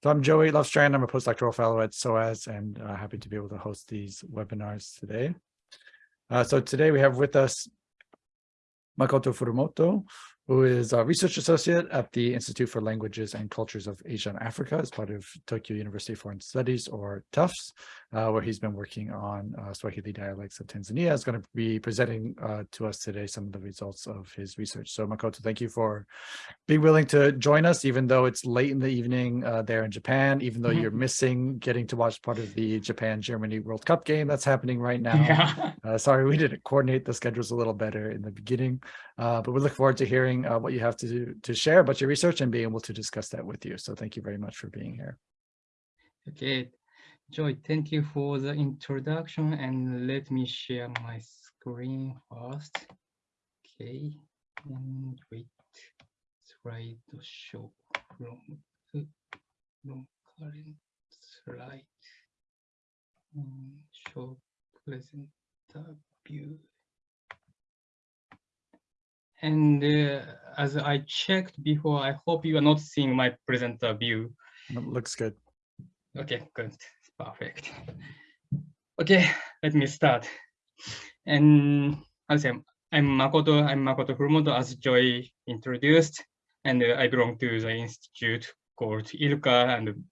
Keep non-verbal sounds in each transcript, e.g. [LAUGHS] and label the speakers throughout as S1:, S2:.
S1: So I'm Joey Lovestrand. I'm a postdoctoral fellow at SOAS and uh, happy to be able to host these webinars today. Uh, so today we have with us Makoto Furumoto, who is a research associate at the Institute for Languages and Cultures of Asia and Africa as part of Tokyo University Foreign Studies or TUFS, uh, where he's been working on uh, Swahili dialects of Tanzania. is going to be presenting uh, to us today some of the results of his research. So Makoto, thank you for being willing to join us, even though it's late in the evening uh, there in Japan, even though you're missing getting to watch part of the Japan-Germany World Cup game that's happening right now. Yeah. Uh, sorry, we didn't coordinate the schedules a little better in the beginning, uh, but we look forward to hearing Uh, what you have to, to share about your research and being able to discuss that with you. So thank you very much for being here.
S2: Okay, Joy, thank you for the introduction and let me share my screen first. Okay, and wait, slide show from, from current slide. And show present view. And uh, as I checked before, I hope you are not seeing my presenter view.
S1: It looks good.
S2: Okay, good. Perfect. Okay, let me start. And as I'm, I'm Makoto, I'm Makoto Furumoto, as Joy introduced, and uh, I belong to the institute called ILCA, and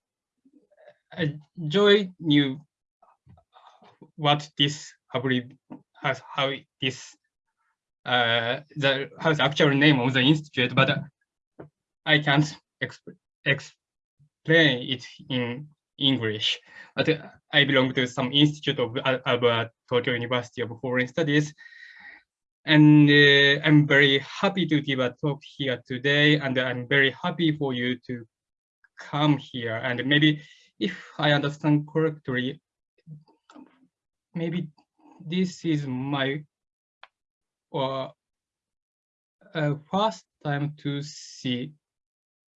S2: uh, Joy knew what this has, how this uh, the actual name of the institute, but I can't exp explain it in English. But I belong to some institute of Tokyo University of Foreign Studies. And uh, I'm very happy to give a talk here today. And I'm very happy for you to come here. And maybe if I understand correctly, maybe this is my uh, uh, first time to see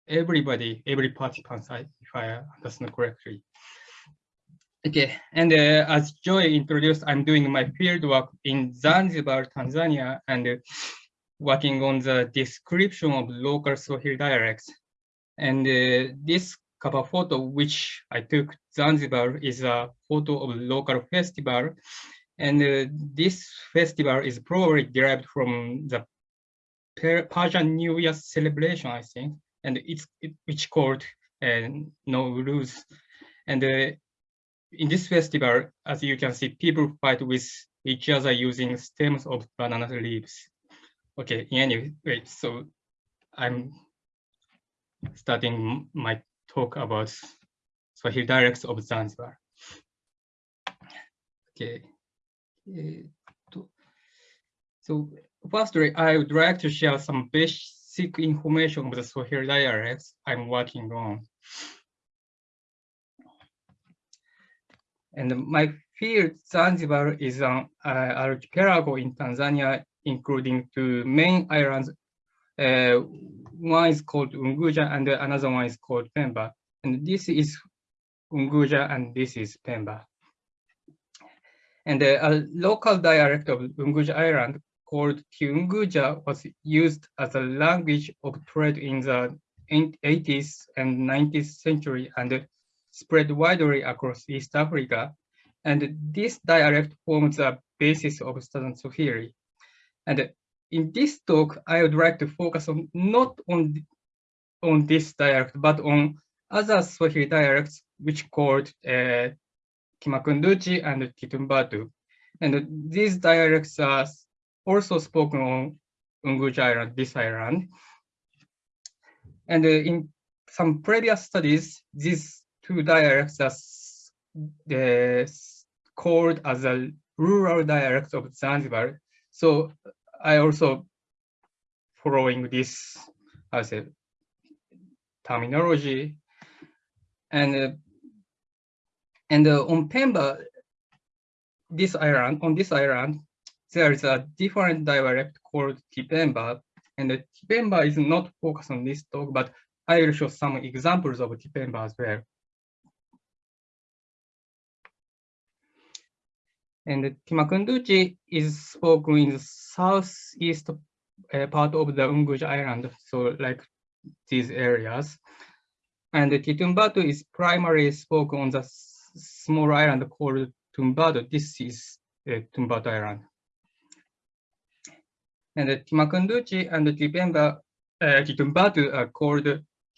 S2: everybody, every participant, if I understand correctly. Okay, and uh, as Joy introduced, I'm doing my field work in Zanzibar, Tanzania, and uh, working on the description of local Swahili dialects. And uh, this cover photo, which I took Zanzibar, is a photo of local festival. And uh, this festival is probably derived from the Persian New Year celebration, I think and it's it, which called uh, Nowruz. And uh, in this festival, as you can see, people fight with each other using stems of banana leaves. Okay, anyway, so I'm starting my talk about Swahili dialects of Zanzibar. Okay. Uh, so firstly, I would like to share some basic information of the Swahili dialects I'm working on. And my field, Zanzibar, is an uh, archipelago in Tanzania, including two main islands. Uh, one is called Unguja and another one is called Pemba. And this is Unguja and this is Pemba. And uh, a local dialect of Unguja Island called Kiunguja was used as a language of trade in the 80s and 19th century and spread widely across East Africa. And this dialect forms the basis of Southern Swahili. And in this talk, I would like to focus on not on, on this dialect, but on other Swahili dialects, which called uh, Kimakunduchi and Kitumbatu. And these dialects are also spoken on Unguja Island, this island. And in some previous studies, these two dialects are called as a rural dialect of Zanzibar. So I also following this as a terminology. And uh, and uh, on Pemba, this island, on this island, there is a different dialect called Kipemba, and the Kipemba is not focused on this talk, but I will show some examples of Kipemba as well. And Kimakunduchi is spoken in the southeast uh, part of the Unguja Island, so like these areas. And Kitumbatu is primarily spoken on the small island called Tumbatu. This is uh, Tumbatu Island. And the Kimakunduchi and Kipemba, uh, Kitumbatu are called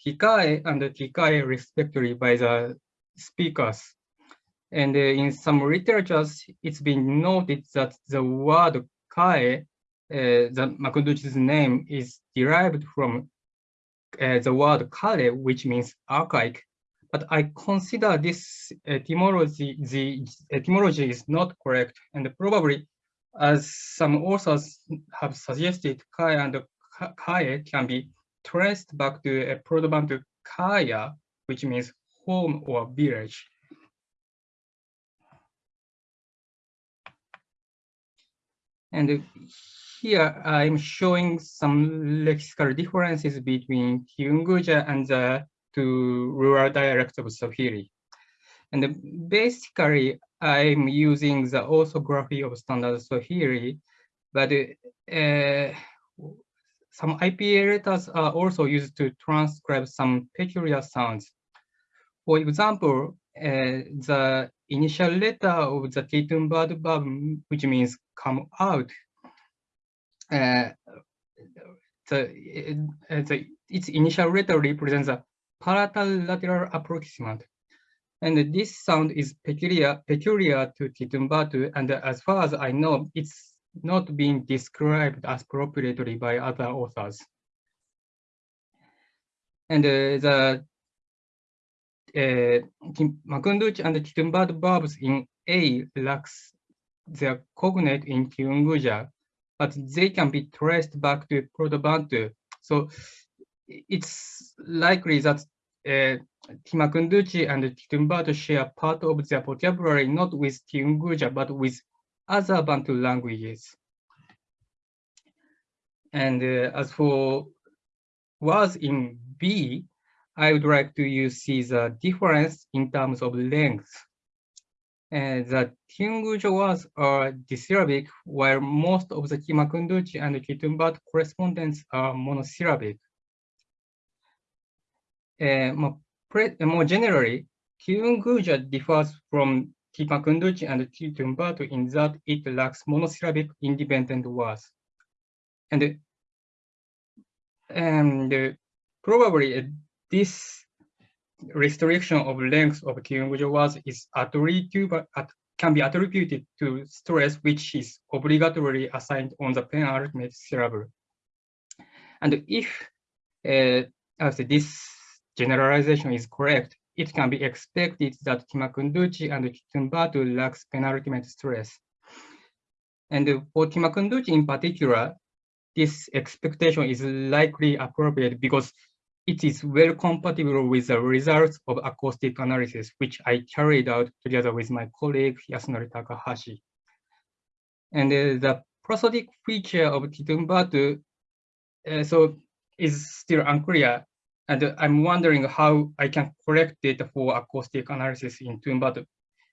S2: Tikae and Tikae respectively by the speakers. And uh, in some literatures, it's been noted that the word Kae, uh, the Makunduchi's name is derived from uh, the word Kale, which means archaic. But I consider this uh, etymology, the etymology is not correct, and probably, as some authors have suggested, Kai and Ka- Kae can be traced back to a Proto-Bantu Kaya, which means home or village. And here I'm showing some lexical differences between Kiunguja and the two rural dialects of Swahili. And basically, I'm using the orthography of standard Swahili, but uh, some IPA letters are also used to transcribe some peculiar sounds. For example, uh, the initial letter of the Kitumbatu verb, which means come out, uh, the, uh, the, its initial letter represents a palatal lateral approximant. And this sound is peculiar, peculiar to Kitumbatu, and as far as I know, it's not being described as appropriately by other authors. And uh, the uh, Makunduchi and Kitumbatu verbs in A lacks their cognate in Kiunguja, but they can be traced back to Proto-Bantu. So it's likely that uh, Kimakunduchi and Kitumbatu share part of their vocabulary not with Kiunguja, but with other Bantu languages. And uh, as for words in B, I would like to you see the difference in terms of length. And the Kiunguja words are disyllabic, while most of the Kimakunduchi and Kitumbatu correspondence are monosyllabic. Uh, more, more generally, Kiunguja differs from Kimakunduchi and Kitumbatu in that it lacks monosyllabic independent words. And, and uh, probably uh, this restriction of length of Kiunguja words is attributed, at, can be attributed to stress which is obligatorily assigned on the penultimate syllable. And if uh, as this generalization is correct, it can be expected that Kimakunduchi and Kitumbatu lacks penultimate stress. And for Kimakunduchi in particular, this expectation is likely appropriate because it is well compatible with the results of acoustic analysis, which I carried out together with my colleague Yasunori Takahashi. And uh, the prosodic feature of Kitumbatu uh, so is still unclear. And I'm wondering how I can collect data for acoustic analysis in Tumbatu.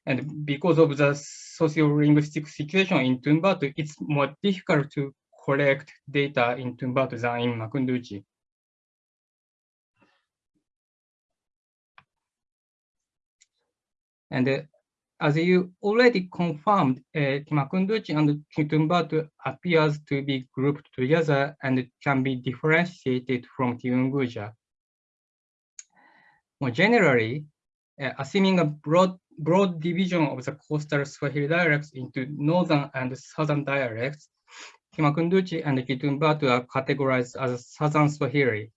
S2: And because of the socio-linguistic situation in Tumbatu, it's more difficult to collect data in Tumbatu than in Makunduchi. And uh, as you already confirmed, uh, Makunduchi and Kitumbatu appears to be grouped together and can be differentiated from Kiunguja. More generally, uh, assuming a broad, broad division of the coastal Swahili dialects into northern and southern dialects, Kimakunduchi and Kitumbatu are categorized as southern Swahili.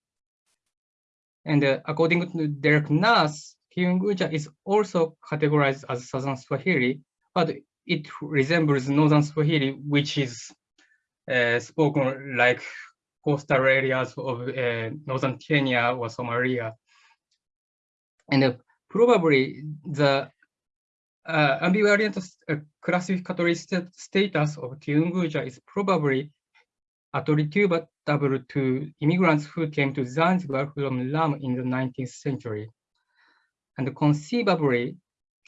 S2: And uh, according to Derek Nurse, Kiunguja is also categorized as southern Swahili, but it resembles northern Swahili, which is uh, spoken like coastal areas of uh, northern Kenya or Somalia. And uh, probably the uh, ambivariant uh, classificatory st status of Kiunguja is probably attributable to immigrants who came to Zanzibar from Lamu in the 19th century. And conceivably,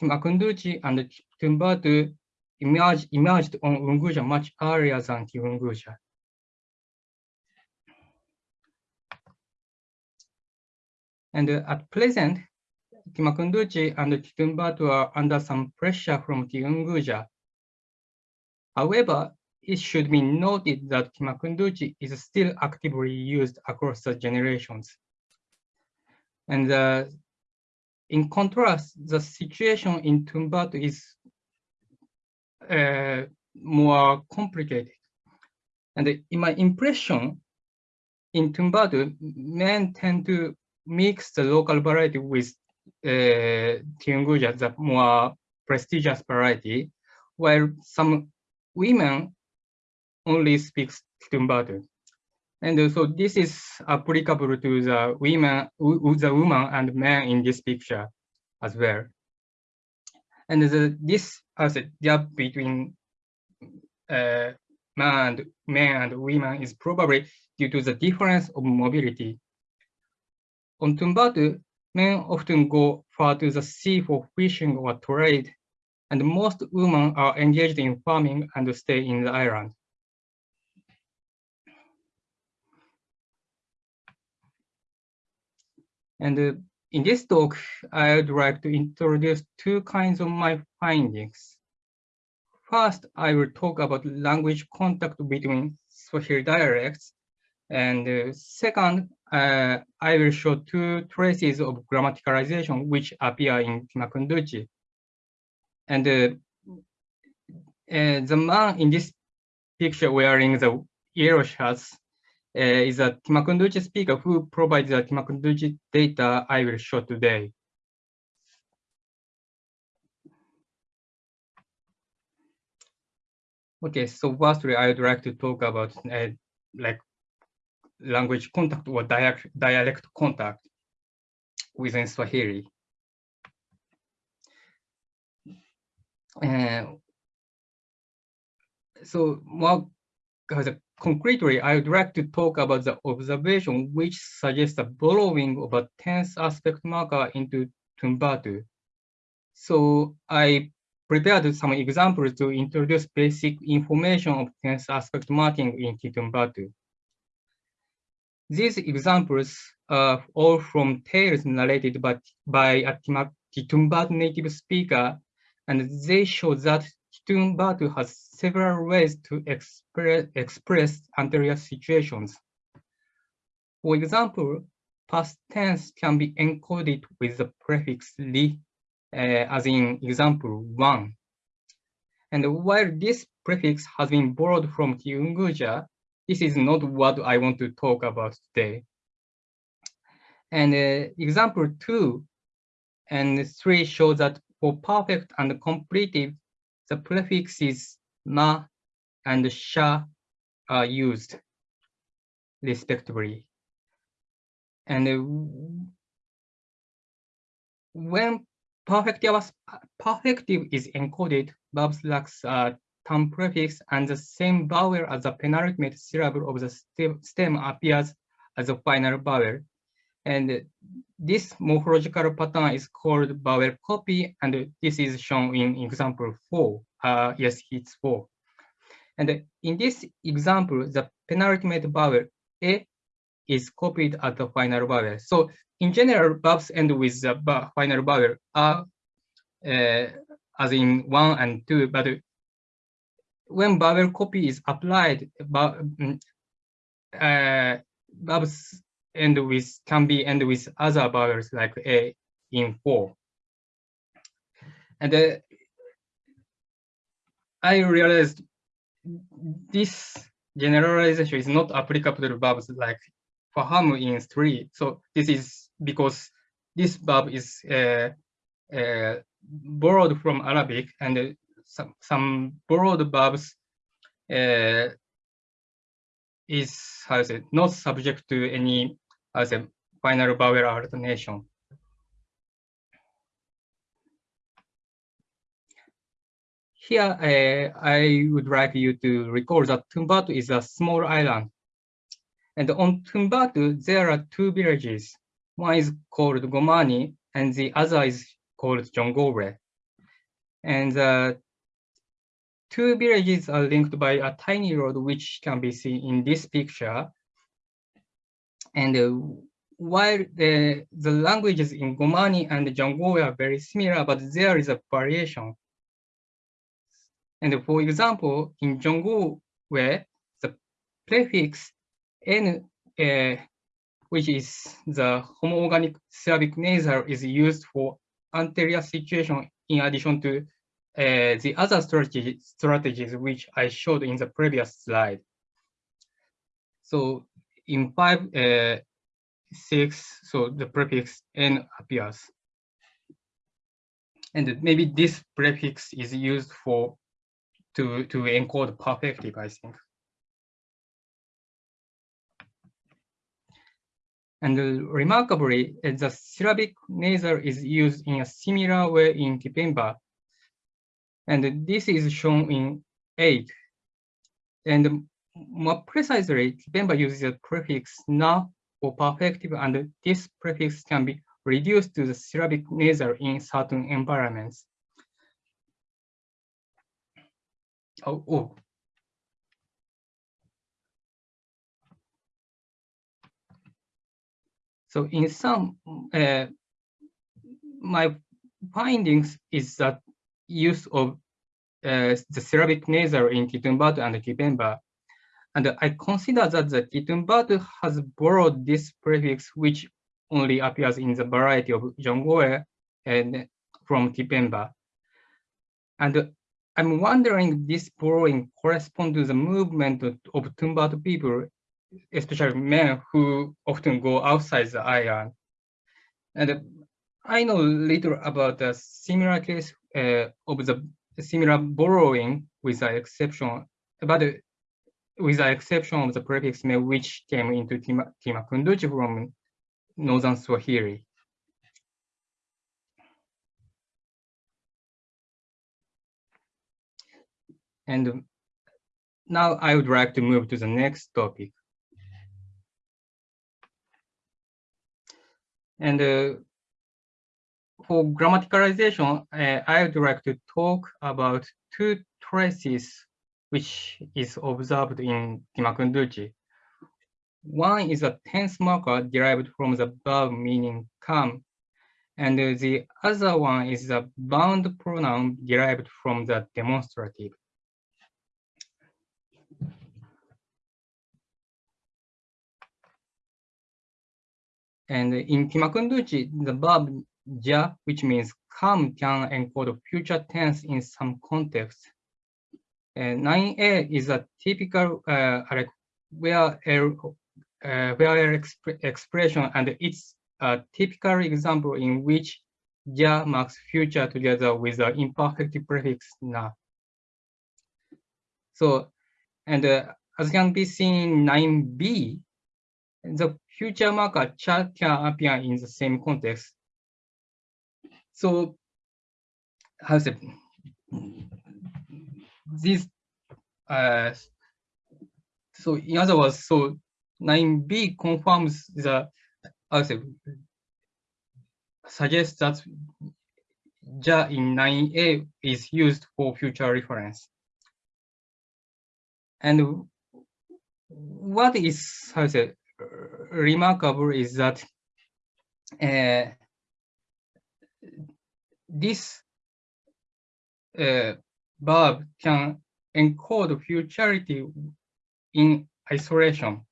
S2: Makunduchi and Tumbatu emerged, emerged on Unguja much earlier than Kiunguja. And uh, at present, Kimakunduchi and Kitumbatu are under some pressure from Kiunguja. However, it should be noted that Kimakunduchi is still actively used across the generations. And uh, in contrast, the situation in Tumbatu is uh, more complicated. And in my impression, in Tumbatu, men tend to mix the local variety with Kiunguja, the more prestigious variety, while some women only speak Tumbatu. And so this is applicable to the women, the woman and men in this picture as well. And the, this as a gap between uh, man and men and women is probably due to the difference of mobility. On Tumbatu, men often go far to the sea for fishing or trade, and most women are engaged in farming and stay in the island. And uh, in this talk, I would like to introduce two kinds of my findings. First, I will talk about language contact between Swahili dialects. And uh, second, uh, I will show two traces of grammaticalization which appear in Kimakunduchi. And uh, uh, the man in this picture wearing the yellow shirts uh, is a Kimakunduchi speaker who provides the Kimakunduchi data I will show today. Okay, so firstly, I would like to talk about uh, like language contact or dialect, dialect contact within Swahili. Uh, so more concretely, I would like to talk about the observation which suggests the borrowing of a tense aspect marker into Tumbatu. So I prepared some examples to introduce basic information of tense aspect marking in Kitumbatu. These examples are all from tales narrated by, by a native speaker, and they show that Kitumbatu has several ways to express, express anterior situations. For example, past tense can be encoded with the prefix li uh, as in example one. And while this prefix has been borrowed from Kiunguja, this is not what I want to talk about today. And uh, example two and three show that for perfect and completive, the prefixes ma and sha are used respectively. And uh, when perfective, perfective is encoded, verbs lacks a term prefix and the same vowel as the penultimate syllable of the stem appears as a final vowel. And this morphological pattern is called vowel copy, and this is shown in example four. Uh, yes, it's four. And in this example, the penultimate vowel a is copied at the final vowel. So in general, verbs end with the final vowel are uh, as in one and two, but when vowel copy is applied, mm, uh, end with can be end with other vowels like a in four. And uh, I realized this generalization is not applicable to verbs like faham in three. So this is because this verb is uh, uh, borrowed from Arabic and some, some borrowed verbs uh, is how to say, not subject to any how to say, final vowel alternation. Here, uh, I would like you to recall that Tumbatu is a small island. And on Tumbatu, there are two villages. One is called Gomani, and the other is called Jongowe. And the uh, two villages are linked by a tiny road, which can be seen in this picture. And uh, while the, the languages in Gomani and Jongowe are very similar, but there is a variation. And for example, in Jongowe, where the prefix n, uh, which is the homoorganic syllabic nasal, is used for anterior situation in addition to uh, the other strategy, strategies which I showed in the previous slide. So in five, uh, six, so the prefix n appears. And maybe this prefix is used for to, to encode perfective, I think. And remarkably, the syllabic nasal is used in a similar way in Kipemba. And this is shown in 8. And more precisely, Kipemba uses a prefix na for perfective, and this prefix can be reduced to the syllabic nasal in certain environments. Oh, oh. So in some, uh, my findings is that use of uh, the syllabic nasal in Kitumbatu and Kipemba and I consider that the Kitumbatu has borrowed this prefix, which only appears in the variety of Jongowe and from Kipemba. And I'm wondering this borrowing corresponds to the movement of, Tumbatu people, especially men who often go outside the island. And I know little about the similar case of the similar borrowing with the exception, but with the exception of the prefix me, which came into Tima, Kimakunduchi from Northern Swahili. And now I would like to move to the next topic. And uh, for grammaticalization, uh, I would like to talk about two traces which is observed in Kimakunduchi. One is a tense marker derived from the verb meaning come, and the other one is a bound pronoun derived from the demonstrative. And in Kimakunduchi, the verb ja, which means come, can encode future tense in some context. 9a is a typical uh, where uh, where exp expression and it's a typical example in which ja marks future together with the imperfect prefix na. So, and uh, as can be seen in 9b, the future marker cha can appear in the same context. So, how's it? this uh, so in other words, so 9b confirms the I say, suggests that ja in 9a is used for future reference. And what is how to say, remarkable is that uh, this uh, verb can encode futurity in isolation.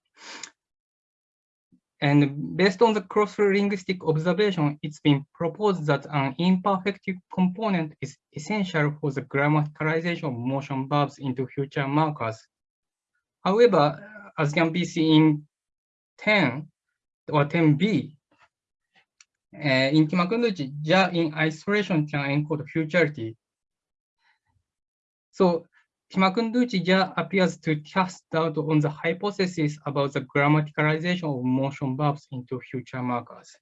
S2: And based on the cross-linguistic observation, it's been proposed that an imperfective component is essential for the grammaticalization of motion verbs into future markers. However, as can be seen in 10 or 10b, uh, in Kimakunduchi, ja in isolation can encode futurity. So Kimakunduchi appears to cast doubt on the hypothesis about the grammaticalization of motion verbs into future markers.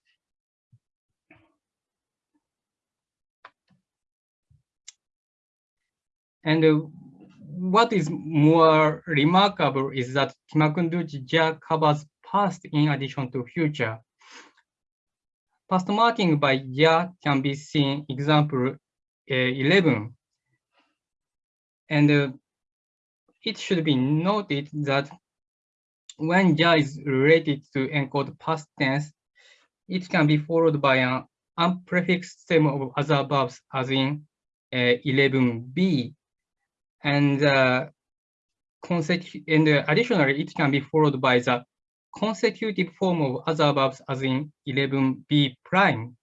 S2: And uh, what is more remarkable is that Kimakunduchi covers past in addition to future. Past marking by ja can be seen example uh, 11 and uh, it should be noted that when ja is related to encode past tense, it can be followed by an unprefixed stem of other verbs as in uh, 11b. And uh, and uh, additionally, it can be followed by the consecutive form of other verbs as in 11b prime.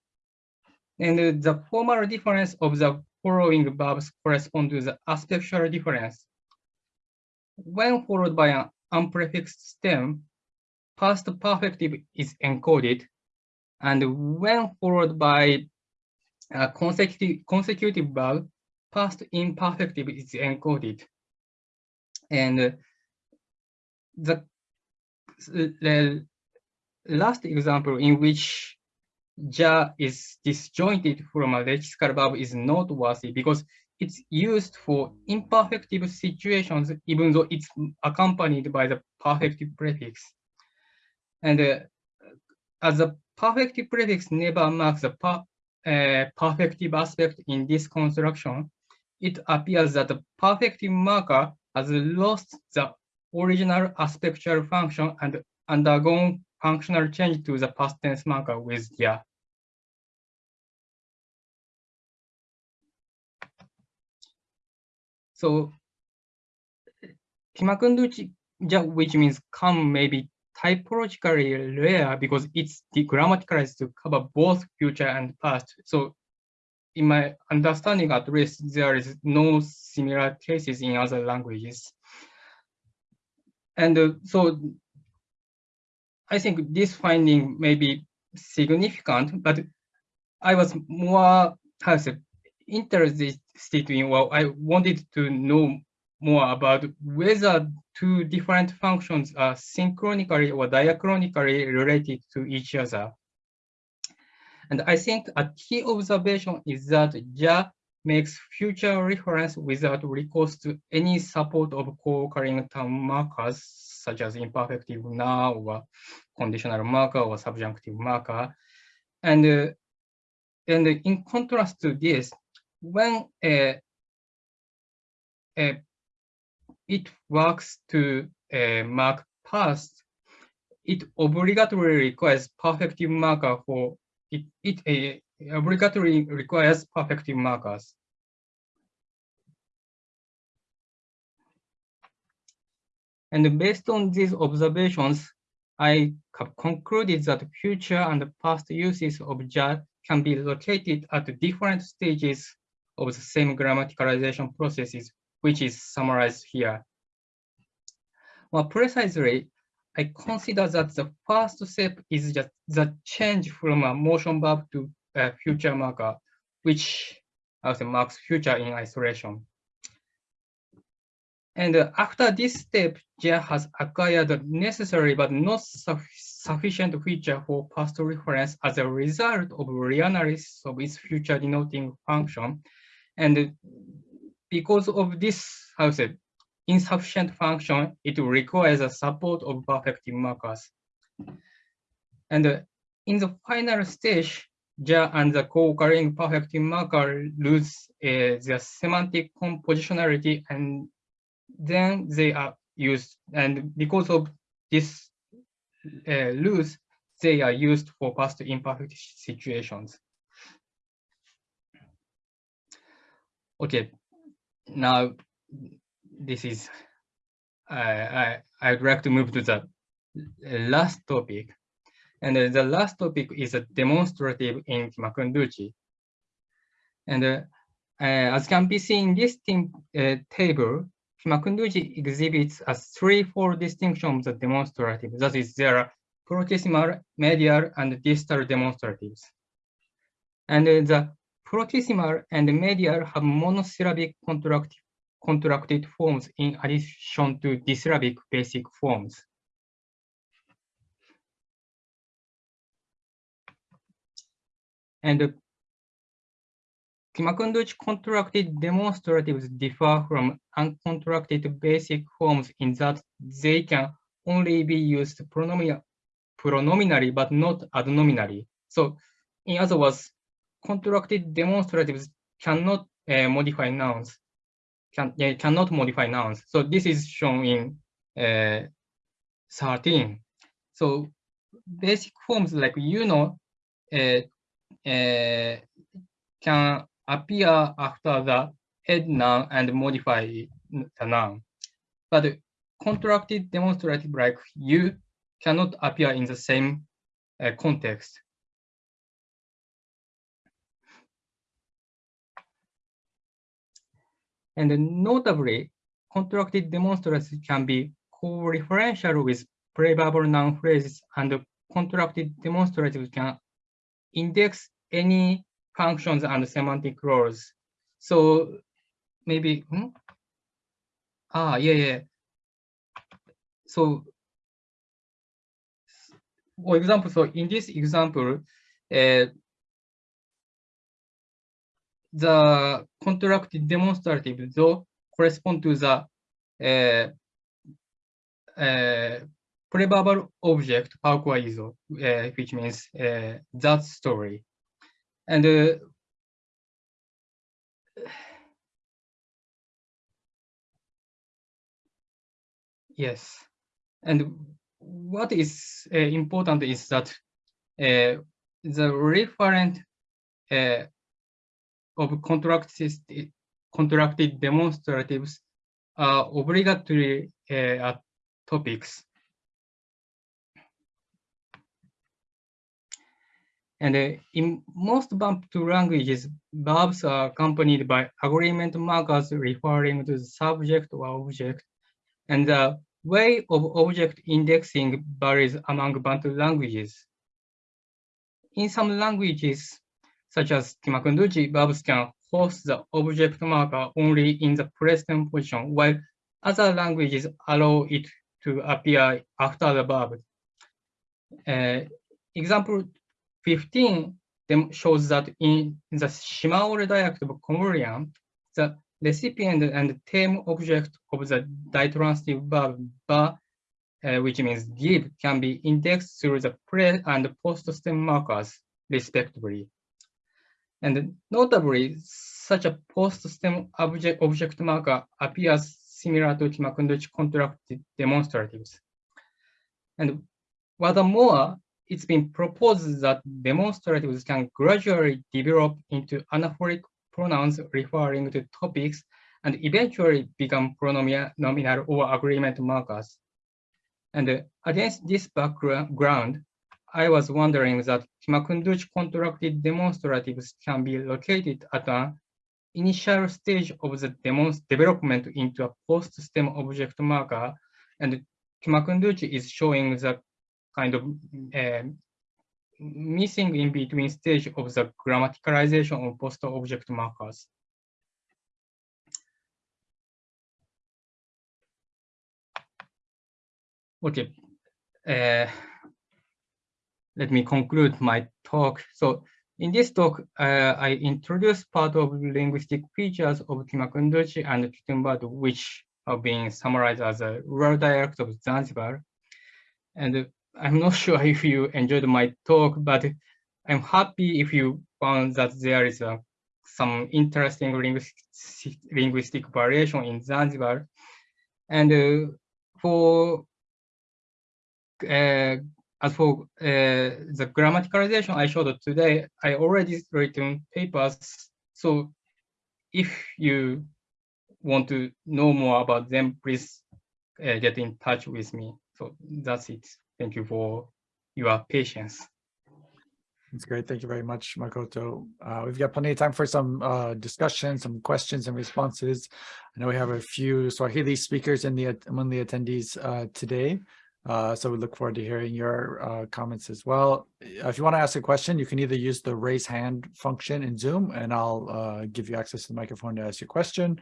S2: And the formal difference of the following verbs correspond to the aspectual difference. When followed by an unprefixed stem, past perfective is encoded. And when followed by a consecutive, consecutive verb, past imperfective is encoded. And the, the last example in which ja is disjointed from a lexical verb is noteworthy because it's used for imperfective situations, even though it's accompanied by the perfective prefix. And uh, as a perfective prefix never marks the per, uh, perfective aspect in this construction, it appears that the perfective marker has lost the original aspectual function and undergone functional change to the past tense marker with ja. So Kimakunduchi, which means come may be typologically rare because it's grammaticalized to cover both future and past. So in my understanding, at least, there is no similar cases in other languages. And uh, so I think this finding may be significant, but I was more, how say, interested in, well, I wanted to know more about whether two different functions are synchronically or diachronically related to each other. And I think a key observation is that Ja makes future reference without recourse to any support of co-occurring term markers, such as imperfective na or conditional marker or subjunctive marker. And, uh, and in contrast to this, when uh, it works to mark past, it obligatorily requires perfective marker for it. It obligatorily requires perfective markers. And based on these observations, I concluded that future and past uses of ja can be located at different stages of the same grammaticalization processes, which is summarized here. More precisely, I consider that the first step is just the change from a motion verb to a future marker, which also marks future in isolation. And after this step, JA has acquired the necessary but not sufficient feature for past reference as a result of reanalysis of its future denoting function and because of this, how say, insufficient function, it requires a support of perfective markers. And in the final stage, Ja and the co-occurring perfective marker lose uh, their semantic compositionality and then they are used. And because of this uh, lose, they are used for past imperfect situations. Okay, now this is, I, I, I'd like to move to the last topic. And the last topic is a demonstrative in Kimakunduchi. And uh, uh, as can be seen in this uh, table, Kimakunduchi exhibits a threefold distinction of the demonstrative. That is, there are proximal, medial, and distal demonstratives. And the Proximal and medial have monosyllabic contracted, contracted forms in addition to disyllabic basic forms. And Kimakunduchi contracted demonstratives differ from uncontracted basic forms in that they can only be used pronominally but not adnominally. So in other words, contracted demonstratives cannot uh, modify nouns, can, uh, cannot modify nouns. So this is shown in uh, 13. So basic forms like you know uh, can appear after the head noun and modify the noun. But contracted demonstrative like you cannot appear in the same uh, context. And notably, contracted demonstratives can be co-referential with preverbal noun phrases and contracted demonstratives can index any functions and semantic roles. So maybe, hmm? ah, yeah, yeah. So for example, so in this example, uh, the contracted demonstrative though correspond to the uh, uh, preverbal object iso, uh, which means uh, that story. And uh, yes, and what is uh, important is that uh, the referent uh, of contracted, contracted demonstratives are obligatory topics. And uh, in most Bantu languages, verbs are accompanied by agreement markers referring to the subject or object. And the way of object indexing varies among Bantu languages. In some languages, such as Kimakunduchi, verbs can host the object marker only in the present position, while other languages allow it to appear after the verb. Uh, example 15 shows that in the Shimaore dialect of Comorian, the recipient and term object of the ditransitive verb ba, uh, which means give, can be indexed through the pre and post stem markers, respectively. And notably, such a post-stem object, object marker appears similar to Kimakunduchi contracted demonstratives. And furthermore, it's been proposed that demonstratives can gradually develop into anaphoric pronouns referring to topics and eventually become pronominal or agreement markers. And uh, against this background, I was wondering that Kimakunduchi contracted demonstratives can be located at an initial stage of the development into a post-stem object marker, and Kimakunduchi is showing the kind of uh, missing in between stage of the grammaticalization of post-object markers. Okay. Uh, let me conclude my talk. So in this talk, uh, I introduced part of linguistic features of Kimakunduchi and Kitumbatu, which are being summarized as a rural dialect of Zanzibar. And I'm not sure if you enjoyed my talk, but I'm happy if you found that there is a, some interesting linguistic, linguistic variation in Zanzibar. And uh, for uh, as for uh, the grammaticalization I showed today, I already written papers. So if you want to know more about them, please uh, get in touch with me. So that's it. Thank you for your patience.
S1: That's great. Thank you very much, Makoto. Uh, we've got plenty of time for some uh, discussion, some questions and responses. I know we have a few Swahili speakers in the among the attendees uh, today. Uh, so we look forward to hearing your uh, comments as well. If you want to ask a question, you can either use the raise hand function in Zoom and I'll uh, give you access to the microphone to ask your question,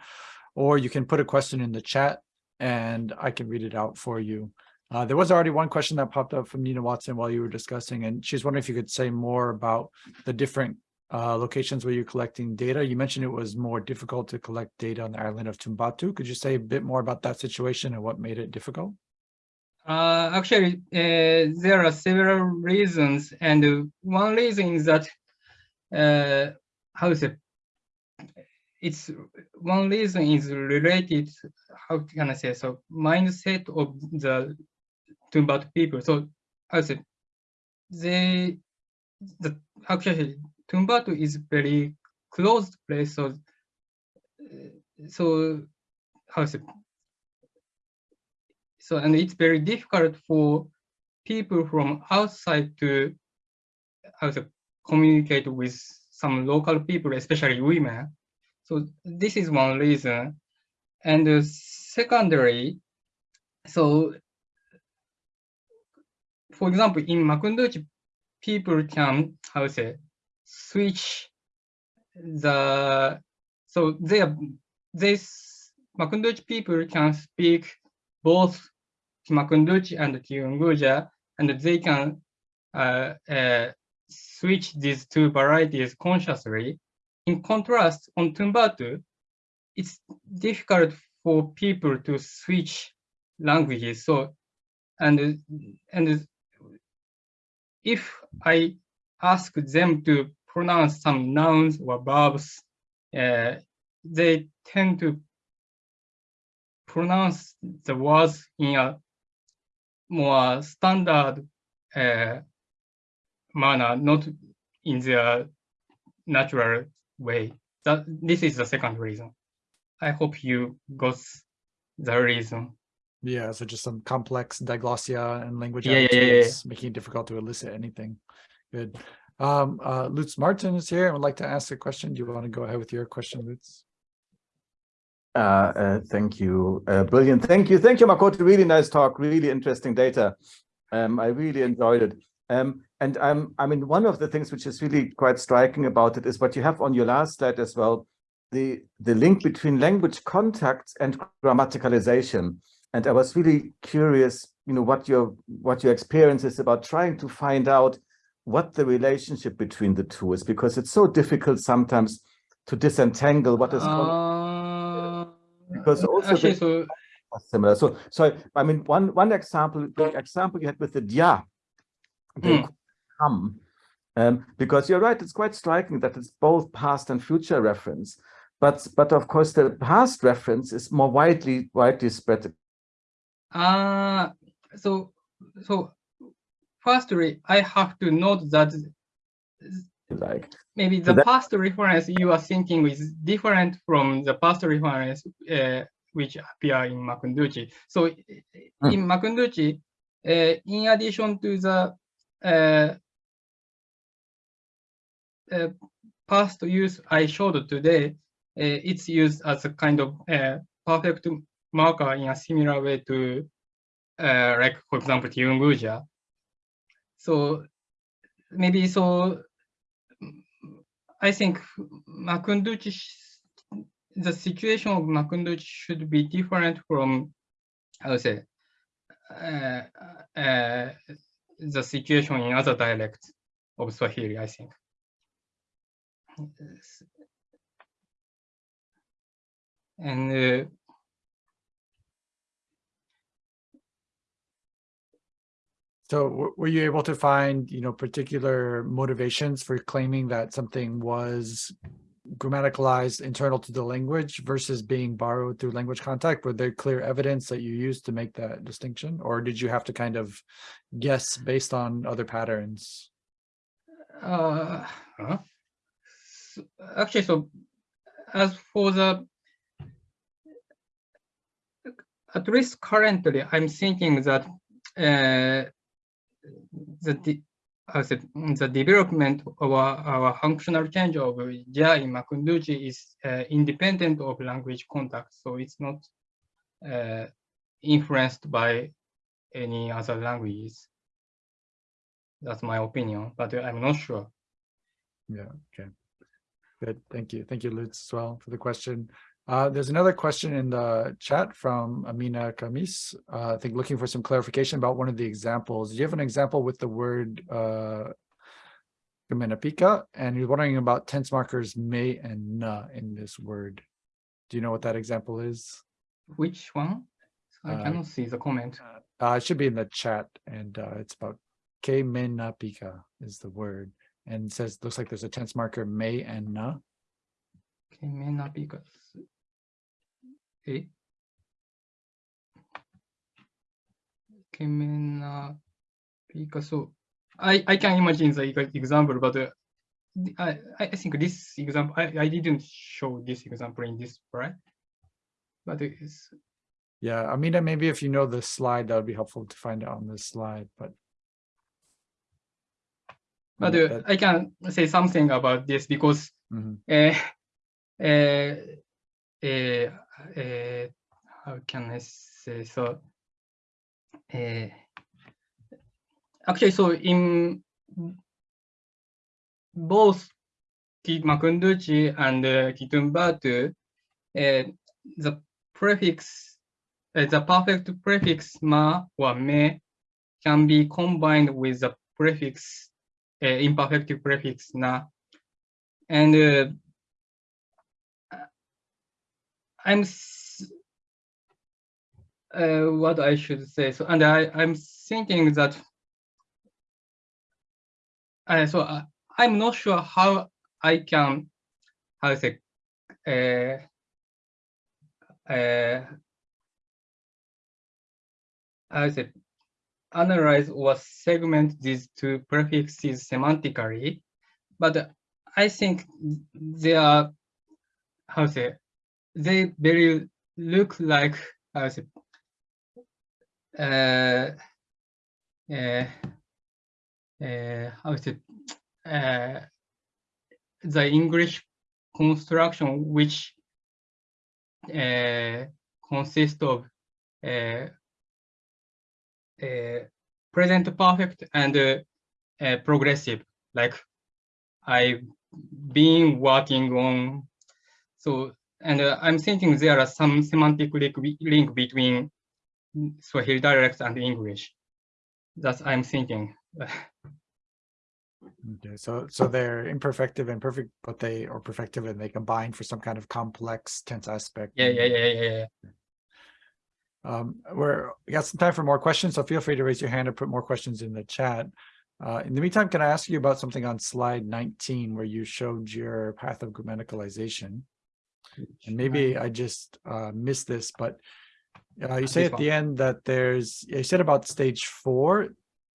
S1: or you can put a question in the chat and I can read it out for you. Uh, there was already one question that popped up from Nina Watson while you were discussing, and she's wondering if you could say more about the different uh, locations where you're collecting data. You mentioned it was more difficult to collect data on the island of Tumbatu. Could you say a bit more about that situation and what made it difficult?
S2: Uh, actually, uh, there are several reasons, and one reason is that uh, how is it? It's one reason is related. How can I say so? Mindset of the Tumbatu people. So is it? They the actually Tumbatu is very closed place, so uh, so how is it? So and it's very difficult for people from outside to how to communicate with some local people, especially women. So this is one reason. And uh, secondary, so for example, in Makunduchi, people can, how to say, switch the, so they are, this Makunduchi people can speak both Makunduchi and Kiunguja, and they can uh, uh, switch these two varieties consciously. In contrast, on Tumbatu, it's difficult for people to switch languages. So, and and if I ask them to pronounce some nouns or verbs, uh, they tend to pronounce the words in a more standard uh, manner, not in their natural way. That this is the second reason. I hope you got the reason.
S1: Yeah, so just some complex diglossia and language
S2: Yeah, yeah, yeah, yeah,
S1: making it difficult to elicit anything. Good. Um, uh, Lutz Marten is here and would like to ask a question. Do you want to go ahead with your question, Lutz?
S3: Uh, uh, thank you. Uh, brilliant. Thank you. Thank you, Makoto. Really nice talk. Really interesting data. Um, I really enjoyed it. Um, and I'm, I mean, one of the things which is really quite striking about it is what you have on your last slide as well, the, the link between language contacts and grammaticalization. And I was really curious, you know, what your what your experience is about trying to find out what the relationship between the two is, because it's so difficult sometimes to disentangle what is
S2: Uh,
S3: because also
S2: actually, so
S3: similar. So, so I mean, one one example, the example you had with the dia,
S2: Hmm.
S3: come, um, because you're right, it's quite striking that it's both past and future reference, but but of course the past reference is more widely widely spread.
S2: Uh, so, so firstly, I have to note that
S3: Like,
S2: maybe the
S3: that-
S2: past reference you are thinking is different from the past reference uh, which appear in Makunduchi. So
S3: Hmm.
S2: in Makunduchi, uh, in addition to the uh, uh, past use I showed today, uh, it's used as a kind of uh, perfect marker in a similar way to, uh, like for example, Kiunguja. So maybe so. I think Makunduchi, the situation of Makunduchi should be different from, I would say, uh, uh, the situation in other dialects of Swahili, I think. And uh,
S1: So w- were you able to find, you know, particular motivations for claiming that something was grammaticalized internal to the language versus being borrowed through language contact? Were there clear evidence that you used to make that distinction? Or did you have to kind of guess based on other patterns?
S2: Uh, huh? S- Actually, so as for the, at least currently, I'm thinking that uh, the it, mm, the development of our, our functional change of ja in Makunduchi is uh, independent of language contact, so it's not uh, influenced by any other languages. That's my opinion, but I'm not sure.
S1: Yeah, okay. Good, thank you. Thank you, Lutz, as well for the question. Uh, there's another question in the chat from Amina Kamis, uh, I think looking for some clarification about one of the examples. Do you have an example with the word uh? And you're wondering about tense markers may and na in this word. Do you know what that example is?
S2: Which one? I
S1: Uh,
S2: cannot see the comment.
S1: Uh, it should be in the chat and uh, it's about Ke me na pika is the word. And says, looks like there's a tense marker may and na.
S2: Okay, may not be good. Okay, be good. I, I can imagine the example, but uh, I, I think this example, I, I didn't show this example in this, right? But it's,
S1: Yeah, I mean, maybe if you know the slide, that would be helpful to find it on this slide, but.
S2: but uh,
S1: that-
S2: I can say something about this because
S1: mhm.
S2: uh, uh, uh, uh, how can I say so? Uh, actually, so in both Makunduchi and uh, Kitumbatu, uh, the prefix, uh, the perfect prefix ma or me can be combined with the prefix, uh, imperfective prefix na. And uh, I'm uh, what I should say. So, and I, I'm thinking that. Uh, so uh, I'm not sure how I can, how to say, uh, uh, say, analyze or segment these two prefixes semantically, but I think they are, how to say, they very look like uh, uh, uh, uh, the English construction which uh, consists of uh, uh, present perfect and uh, uh, progressive, like I've been working on. So, and uh, I'm thinking there are some semantic link, link between Swahili dialect and English. That's I'm thinking. [LAUGHS]
S1: Okay, so, so they're imperfective and perfect, but they, are perfective and they combine for some kind of complex tense aspect.
S2: Yeah, yeah, yeah, yeah, yeah.
S1: Um, we're, we got some time for more questions, so feel free to raise your hand or put more questions in the chat. Uh, in the meantime, can I ask you about something on slide nineteen where you showed your path of grammaticalization? And maybe I just uh missed this, but uh, you say at the end that there's, you said about stage four,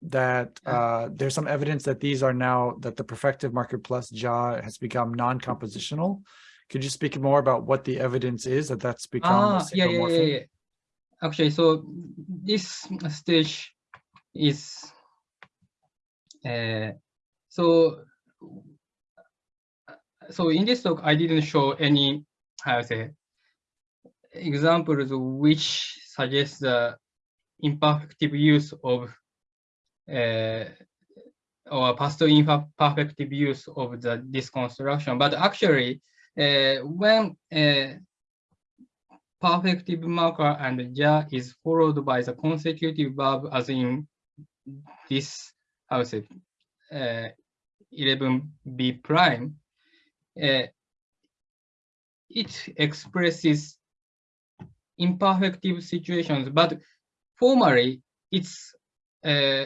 S1: that uh there's some evidence that these are now, that the perfective marker plus ja has become non-compositional. Could you speak more about what the evidence is that that's become
S2: Ah, yeah, yeah, yeah, yeah. Actually, so this stage is uh, so so in this talk I didn't show any how to say examples which suggest the imperfective use of uh, or past imperfective use of the this construction. But actually, uh, when uh, perfective marker and ja is followed by the consecutive verb as in this how to say uh, 11b prime uh, it expresses imperfective situations but formally it's uh,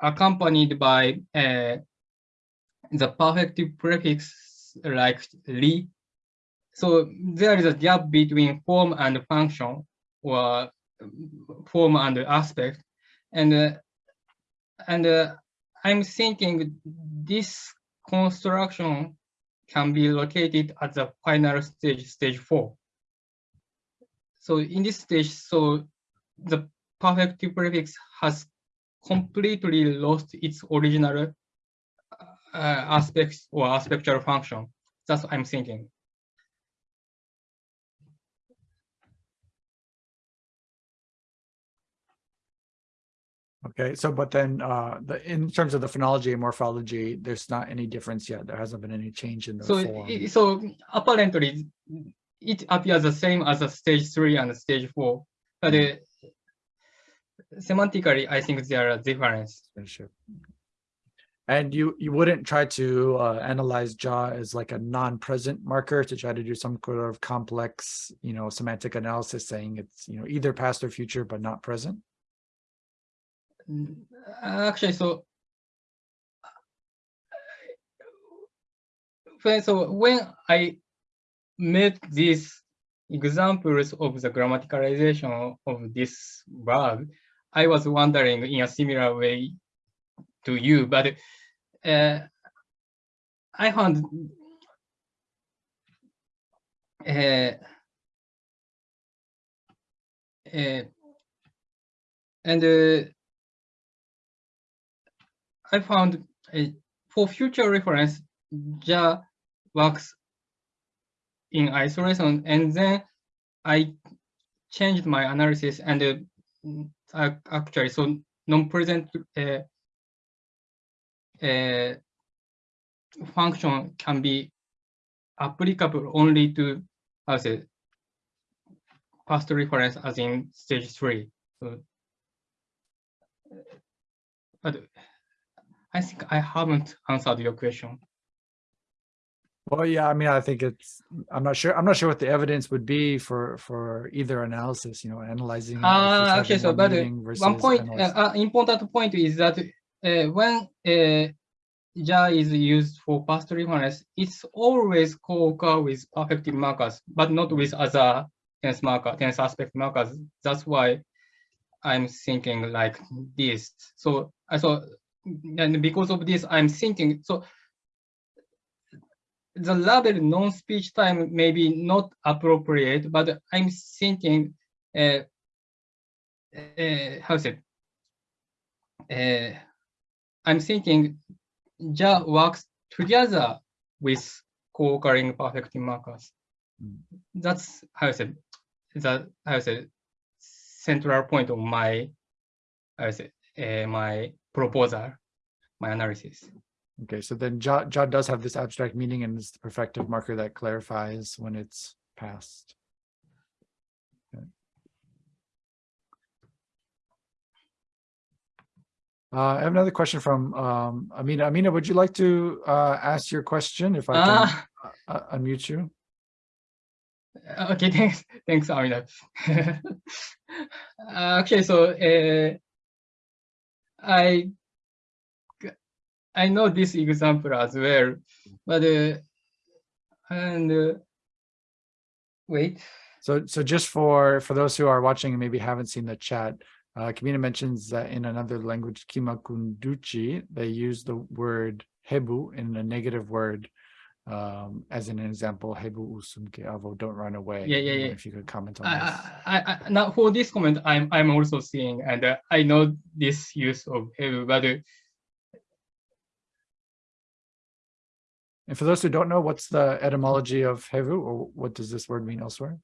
S2: accompanied by uh, the perfective prefix like li so there is a gap between form and function or form and aspect. And, uh, and uh, I'm thinking this construction can be located at the final stage, stage four. So in this stage, so the perfective prefix has completely lost its original uh, aspects or aspectual function. That's what I'm thinking.
S1: Okay, so but then uh the in terms of the phonology and morphology, there's not any difference yet. There hasn't been any change in the
S2: So,
S1: form.
S2: so apparently it appears the same as a stage three and a stage four, but uh, semantically, I think there are difference.
S1: Yeah, Sure. And you you wouldn't try to uh analyze ja as like a non-present marker to try to do some sort of complex, you know, semantic analysis saying it's, you know, either past or future, but not present?
S2: Mm, Actually, so when so when I made these examples of the grammaticalization of this verb, I was wondering in a similar way, to you, but uh, I found uh, uh, and uh, I found for future reference, JA works in isolation, and then I changed my analysis and uh, actually, so non-present uh, uh, function can be applicable only to, as a past reference as in stage three. So, uh, but I think I haven't answered your question.
S1: Well, yeah, I mean, I think it's, I'm not sure, I'm not sure what the evidence would be for, for either analysis, you know, analyzing.
S2: Ah, okay, so
S1: one
S2: but uh, one point, uh, uh, important point is that uh, when uh, JA is used for past reference, it's always co-occur with perfective markers, but not with other tense marker, tense aspect markers. That's why I'm thinking like this. So I so and because of this, I'm thinking so the label non-speech time may be not appropriate, but I'm thinking uh, uh, how's it? Uh, I'm thinking JA works together with co-occurring perfective markers.
S1: Mm.
S2: That's how I said that how I said central point of my how I said uh, my proposal, my analysis.
S1: Okay, so then JA, JA does have this abstract meaning and it's the perfective marker that clarifies when it's passed. Okay. Uh, I have another question from um, Amina. Amina, would you like to uh, ask your question if I can
S2: Ah,
S1: uh, unmute you?
S2: okay, [LAUGHS] thanks, thanks, Amina. [LAUGHS] Uh, okay, so uh, I I know this example as well, but uh, and uh, wait.
S1: So, so just for, for those who are watching and maybe haven't seen the chat, uh, Kamina mentions that in another language, Kimakunduchi, they use the word hebu in a negative word. Um, as an example, hebu usunke avo, don't run away.
S2: Yeah, yeah, yeah.
S1: If you could comment on
S2: I,
S1: this.
S2: I, I, now for this comment, I'm I'm also seeing, and uh, I know this use of have, but uh,
S1: And for those who don't know, what's the etymology of hebu or what does this word mean elsewhere?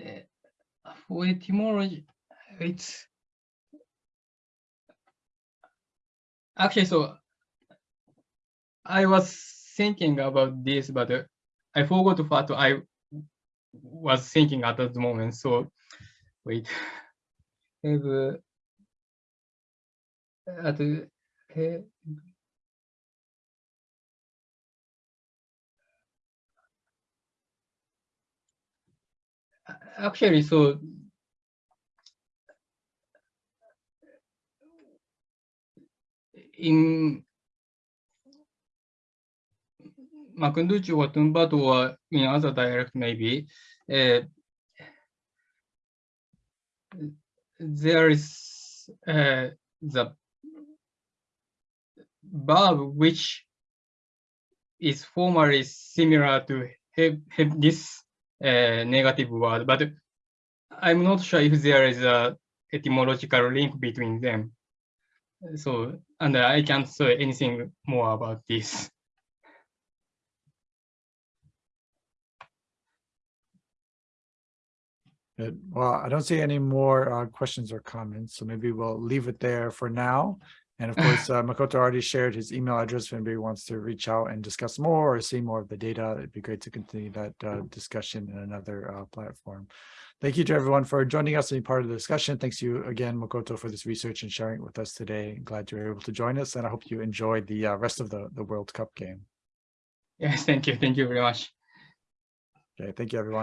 S2: uh, for etymology, it's actually so. I was thinking about this, but uh, I forgot what I was thinking at that moment. So wait, [SIGHS] have uh, at uh, actually so in Makunduchi or Tumbatu or in other dialect maybe, uh, there is uh, the verb which is formally similar to have, have this uh, negative word, but I'm not sure if there is a etymological link between them. So, and I can't say anything more about this.
S1: Good. Well, I don't see any more uh, questions or comments, so maybe we'll leave it there for now. And of course, [LAUGHS] uh, Makoto already shared his email address. If anybody wants to reach out and discuss more or see more of the data, it'd be great to continue that uh, discussion in another uh, platform. Thank you to everyone for joining us and being part of the discussion. Thanks you again, Makoto, for this research and sharing it with us today. Glad you were able to join us, and I hope you enjoyed the uh, rest of the, the World Cup game.
S2: Yes, thank you. Thank you very much.
S1: Okay, thank you, everyone.